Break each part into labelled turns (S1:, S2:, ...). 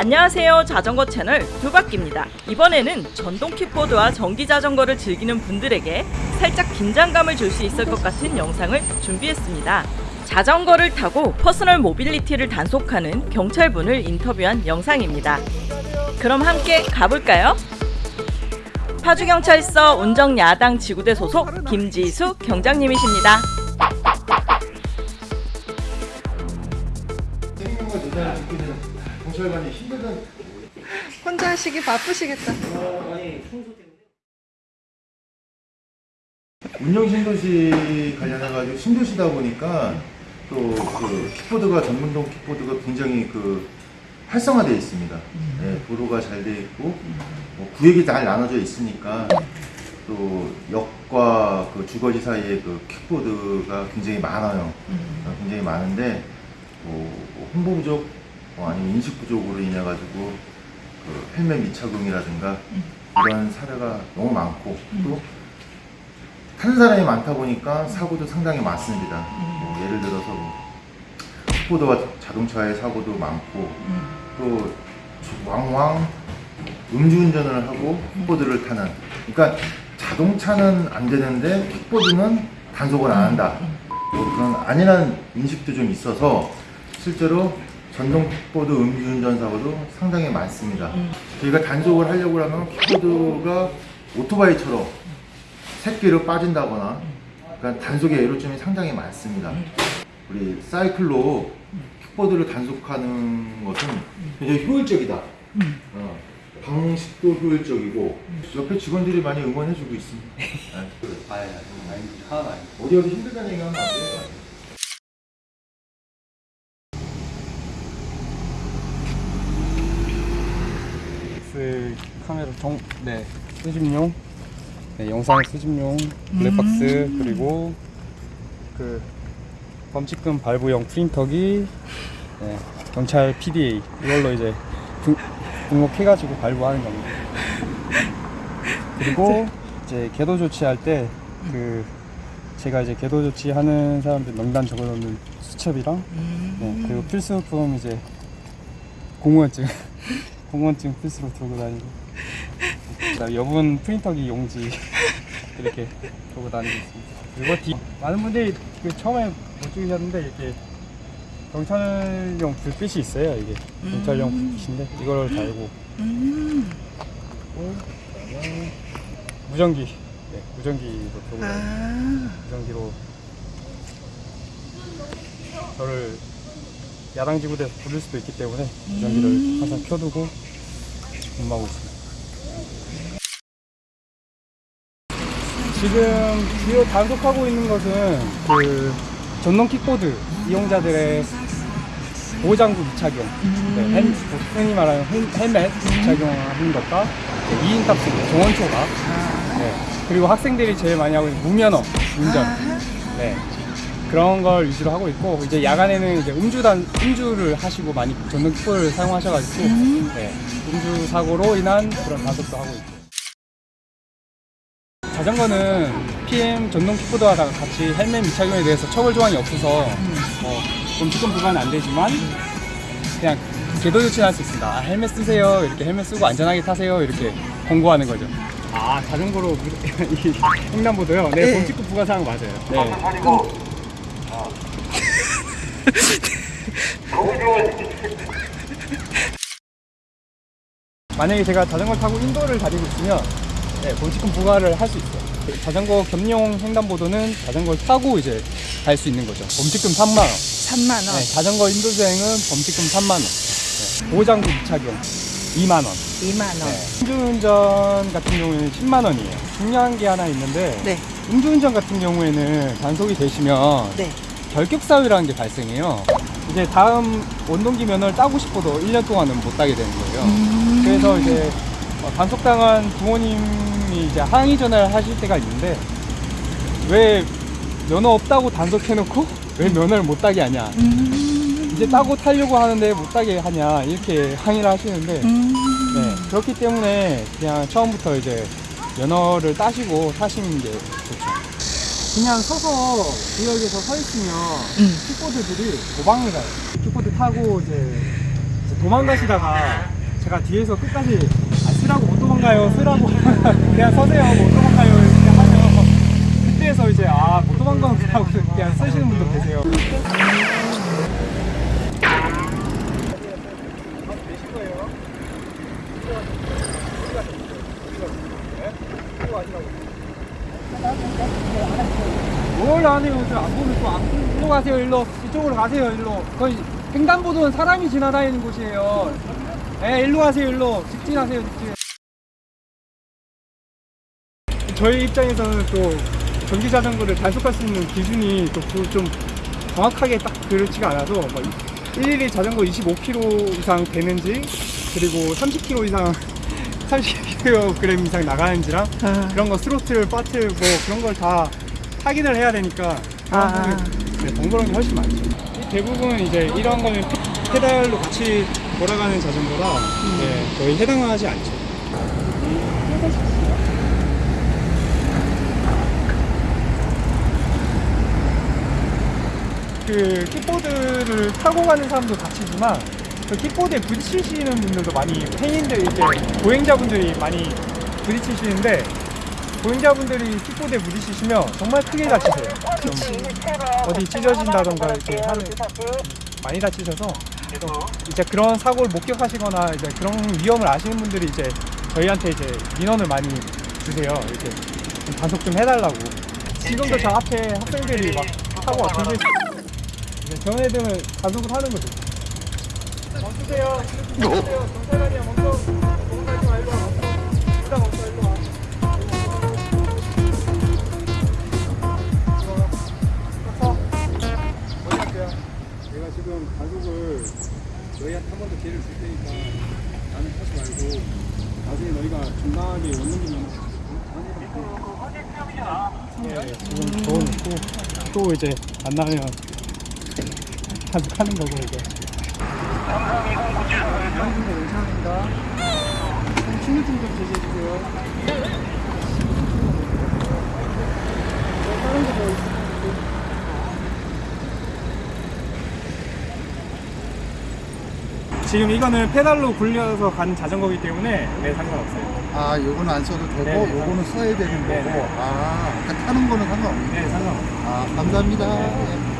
S1: 안녕하세요. 자전거 채널 두바퀴입니다. 이번에는 전동 킥보드와 전기 자전거를 즐기는 분들에게 살짝 긴장감을 줄 수 있을 것 같은 영상을 준비했습니다. 자전거를 타고 personal mobility를 단속하는 경찰분을 인터뷰한 영상입니다. 그럼 함께 가볼까요? 파주경찰서 운정야당 지구대 소속 김지수 경장님이십니다
S2: 경찰관이 힘들던
S3: 혼자 하시기 바쁘시겠다.
S2: 운영 신도시 관련해가지고 신도시다 보니까 또 그 킥보드가 전문동 킥보드가 굉장히 그 활성화되어 있습니다. 네, 도로가 잘돼 있고 뭐 구역이 잘 나눠져 있으니까 또 역과 그 주거지 사이에 그 킥보드가 굉장히 많아요. 어, 굉장히 많은데 뭐 홍보 부족 뭐 아니면 인식 부족으로 인해 가지고 그 헬멧 미착용이라든가 이런 사례가 너무 많고 또 타는 사람이 많다 보니까 사고도 상당히 많습니다. 뭐 예를 들어서 뭐 킥보드와 자동차의 사고도 많고 또 왕왕 음주운전을 하고 킥보드를 타는 그러니까 자동차는 안 되는데 킥보드는 단속을 안 한다 뭐 그런 안일한 인식도 좀 있어서 실제로 전동 킥보드 음주운전 사고도 상당히 많습니다 저희가 단속을 하려고 하면 킥보드가 오토바이처럼 새끼로 빠진다거나 그러니까 단속의 애로점이 상당히 많습니다 우리 사이클로 킥보드를 단속하는 것은 굉장히 효율적이다. 어, 방식도 효율적이고 옆에 직원들이 많이 응원해주고 있습니다. 네.
S4: 아예 아니 하나도 아니
S2: 어디 어디 힘들다는 얘기하면 안 돼요.
S4: 그 카메라 정, 네 수집용. 네, 영상 수집용 블랙박스 그리고 그 범칙금 발부용 프린터기 네, 경찰 PDA 이걸로 이제 등, 등록해가지고 발부하는 겁니다. 그리고 이제 계도 조치할 때 그 제가 이제 계도 조치하는 사람들 명단 적어놓는 수첩이랑 네, 그리고 필수품 이제 공무원증 공무원증 필수로 들고 다니고. 그다음에 여분 프린터기 용지 이렇게 들고 다니고 있습니다. 그리고 뒤 많은 분들이 그 처음에 못 죽이셨는데 이렇게 경찰용 불빛이 있어요. 이게. 경찰용 불빛인데 이걸 달고. 그다음에 무전기. 네, 무전기도 들고 다니고.
S3: 아,
S4: 무전기로 저를 야당지구대에서 부를 수도 있기 때문에 무전기를 항상 켜두고 근무하고 있습니다. 지금 주요 단속하고 있는 것은 그 전동 킥보드 이용자들의 보호장구 미착용, 네, 헬, 흔히 말하는 헬- 헬멧 미착용하는 것과 2인 탑승, 정원 초과, 네, 그리고 학생들이 제일 많이 하고 있는 무면허 운전, 네, 그런 걸 위주로 하고 있고 이제 야간에는 이제 음주단 음주를 하시고 많이 전동 킥보드를 사용하셔가지고 네, 음주 사고로 인한 그런 단속도 하고 있고. 자전거는 PM 전동 킥보드와 다 같이 헬멧 미착용에 대해서 처벌 조항이 없어서 뭐 범칙금 부과는 안 되지만 그냥 계도 조치는 할 수 있습니다. 아, 헬멧 쓰세요. 이렇게 헬멧 쓰고 안전하게 타세요. 이렇게 권고하는 거죠. 아 자전거로 이 횡단보도요. 네,
S3: 네.
S4: 범칙금 부과 사항 맞아요. 네. 만약에 제가 자전거 타고 인도를 다니고 있으면 네, 범칙금 부과를 할 수 있어요. 자전거 겸용 횡단보도는 자전거를 타고 이제 갈 수 있는 거죠. 범칙금 3만 원.
S3: 3만 원.
S4: 네, 자전거 인도 주행은 범칙금 3만 원. 네, 보호장구 미착용 2만 원.
S3: 2만 원.
S4: 네, 음주운전 같은 경우에는 10만 원이에요. 중요한 게 하나 있는데
S3: 네.
S4: 음주운전 같은 경우에는 단속이 되시면
S3: 네.
S4: 결격 사유라는 게 발생해요. 이제 다음 원동기 면허를 따고 싶어도 1년 동안은 못 따게 되는 거예요.
S3: 음.
S4: 그래서 이제 어, 단속당한 부모님이 이제 항의 전화를 하실 때가 있는데 왜 면허 없다고 단속해놓고 왜 면허를 못 따게 하냐
S3: 음.
S4: 이제 따고 타려고 하는데 못 따게 하냐 이렇게 항의를 하시는데
S3: 음.
S4: 네, 그렇기 때문에 그냥 처음부터 이제 면허를 따시고 타시는 게. 그냥 서서 구역에서 서 있으면
S3: 음.
S4: 킥보드들이 도망을 가요. 킥보드 타고 이제 도망가시다가 제가 뒤에서 끝까지 아, 쓰라고 못 도망가요 쓰라고 그냥 서세요 못 도망가요 이렇게 하면 그때서 이제 아 못 도망가고 그냥 쓰시는 분도 계세요 뭘 안해요? 저안 보는 거안 일로 가세요 일로. 이쪽으로 가세요 일로. 거기 횡단보도는 사람이 지나다니는 곳이에요. 예 일로 가세요 일로. 직진하세요 직진. 저희 입장에서는 또 전기 자전거를 단속할 수 있는 기준이 또좀 정확하게 딱 그렇지가 않아서 뭐 일일이 자전거 25km 이상 되는지 그리고 30km 이상 30kg 이상 나가는지랑
S3: 아.
S4: 그런 거 스로틀, 파트 뭐 그런 걸다 확인을 해야 되니까
S3: 아.
S4: 네, 번거로운 게 훨씬 많죠. 대부분 이제 이런 거는 페- 페달로 같이 돌아가는 자전거라 네, 거의 해당하지 않죠. 그 킥보드를 타고 가는 사람도 다치지만 그 킥보드에 부딪히시는 분들도 많이 팬인들 이제 보행자분들이 많이 부딪히시는데 보행자분들이 킥보드에 부딪히시면 정말 크게 다치세요. 좀 어디 찢어진다던가 이렇게 하는 많이 다치셔서 이제 그런 사고를 목격하시거나 이제 그런 위험을 아시는 분들이 이제 저희한테 이제 민원을 많이 주세요. 이렇게 좀 단속 좀 해달라고. 지금도 저 앞에 학생들이 막 사고 같은데 애들은 단속을 하는 거죠. 멈추세요. 멈추세요. 경찰관이야 멈춰. 이제 안 나면 단속하는 거고 이제 양준거 괜찮습니다 신유증 좀 제시해주세요 다른 거뭐 있을까요? 지금 이거는 페달로 굴려서 가는 자전거이기 때문에 네 상관없어요.
S5: 아, 요거는 안 써도 되고,
S4: 네, 네.
S5: 요거는 써야 되는 거고.
S4: 네, 네.
S5: 아, 아까 타는 거는 상관없네.
S4: 네 상관없어요.
S5: 아, 감사합니다.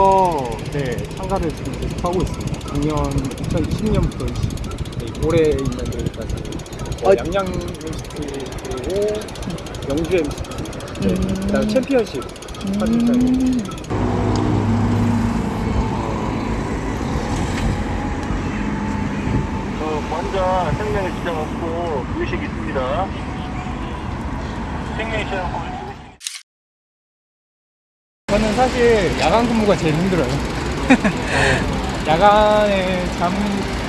S4: 작년부터 네 참가를 지금 계속 하고 있습니다. 작년 2020년부터 네, 올해 있는 데까지 어, 양양 MCT 그리고 영주 MCT 네, 그다음 챔피언십 하는 입장이에요.
S6: 어, 먼저 생명의 지장 없고 의식 있습니다. 생명의 지장 없고
S4: 저는 사실 야간 근무가 제일 힘들어요. 어, 야간에 잠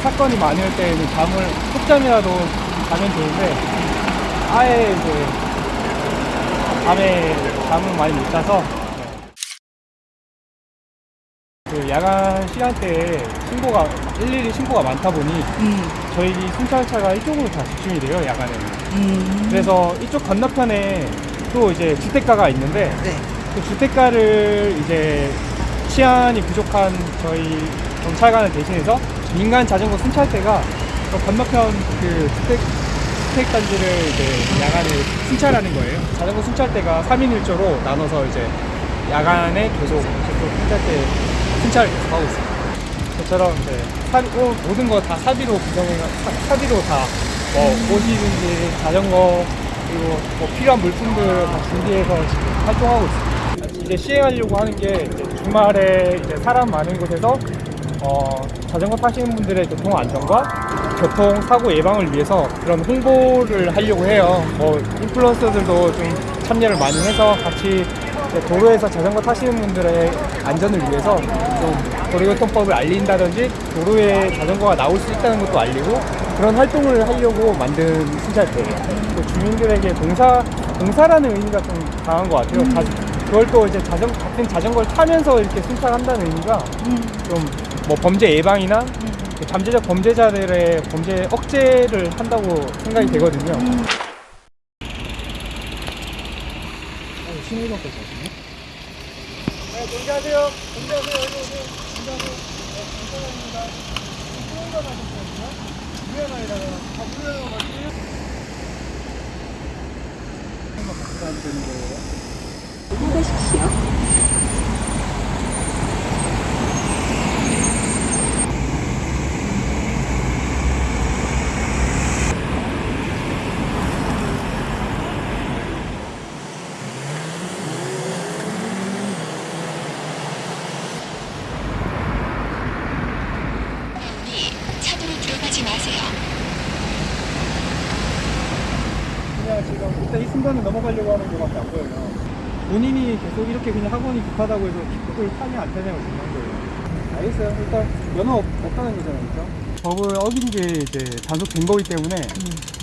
S4: 사건이 많을 때는 잠을 푹잠이라도 자면 좋은데 아예 이제 밤에 잠을 많이 못 자서 그 야간 시간대에 신고가 일일이 신고가 많다 보니
S3: 음.
S4: 저희 순찰차가 이쪽으로 다 집중이 돼요 야간에는.
S3: 음.
S4: 그래서 이쪽 건너편에 또 이제 주택가가 있는데
S3: 네.
S4: 그 주택가를 이제 치안이 부족한 저희 경찰관을 대신해서 민간 자전거 순찰대가 그 건너편 그 주택 주택 단지를 이제 야간에 순찰하는 거예요. 자전거 순찰대가 3인 1조로 나눠서 이제 야간에 계속 순찰대 순찰을 계속 하고 있습니다. 저처럼 이제 사비, 어, 모든 거 다 사비로 구성해 사, 사비로 다뭐 옷이든지 자전거 그리고 뭐 필요한 물품들 다 준비해서 지금 활동하고 있습니다. 이제 시행하려고 하는 게 주말에 이제 사람 많은 곳에서 어, 자전거 타시는 분들의 교통 안전과 교통 사고 예방을 위해서 그런 홍보를 하려고 해요. 뭐 인플루언서들도 좀 참여를 많이 해서 같이 도로에서 자전거 타시는 분들의 안전을 위해서 좀 도로교통법을 알린다든지 도로에 자전거가 나올 수 있다는 것도 알리고 그런 활동을 하려고 만든 순찰대예요. 또 주민들에게 봉사 봉사라는 의미가 좀 강한 것 같아요. 자- 그걸 또 이제 자전 같은 자전거를 타면서 이렇게 순찰한다는 의미가 좀 뭐 범죄 예방이나 그 잠재적 범죄자들의 범죄 억제를 한다고 생각이 되거든요. 신호등도 보시네. 네, 공개하세요. 공개하세요. 여기 오세요. 공개하세요. 네, 감사합니다. 신호등 하셨거든요. 유연아에다가 다 유연아 맞지? 한번 같이 하면 되는 거예요.
S7: 마세요.
S4: 그냥 지금 일단 이 순간을 넘어가려고 하는 보여요. 본인이 계속 이렇게 그냥 학원이 급하다고 해서 킥보드를 타냐 안 타냐가 중요한 거예요. 알겠어요. 일단 면허 없, 없다는 거잖아요, 그죠? 법을 어긴 게 이제 단속된 거기 때문에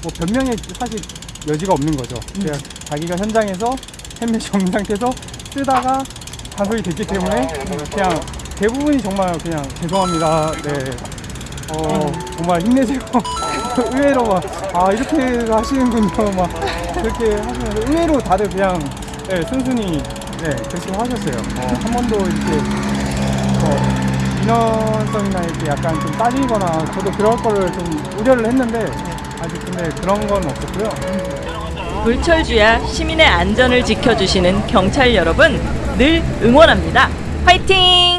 S4: 뭐 변명에 사실 여지가 없는 거죠. 그냥 자기가 현장에서 헬멧이 없는 상태에서 쓰다가 단속이 됐기 때문에 그냥 대부분이 정말 그냥 죄송합니다. 네. 어, 정말 힘내세요. 의외로 막, 아, 이렇게 하시는군요. 막, 그렇게 하시면서 의외로 다들 그냥, 네, 순순히, 네, 결심하셨어요. 어, 한 번도 이렇게, 어, 인원성이나 이렇게 약간 좀 따지거나, 저도 그럴 거를 좀 우려를 했는데, 아직 근데 그런 건 없었고요.
S1: 불철주야 시민의 안전을 지켜주시는 경찰 여러분 늘 응원합니다. 화이팅!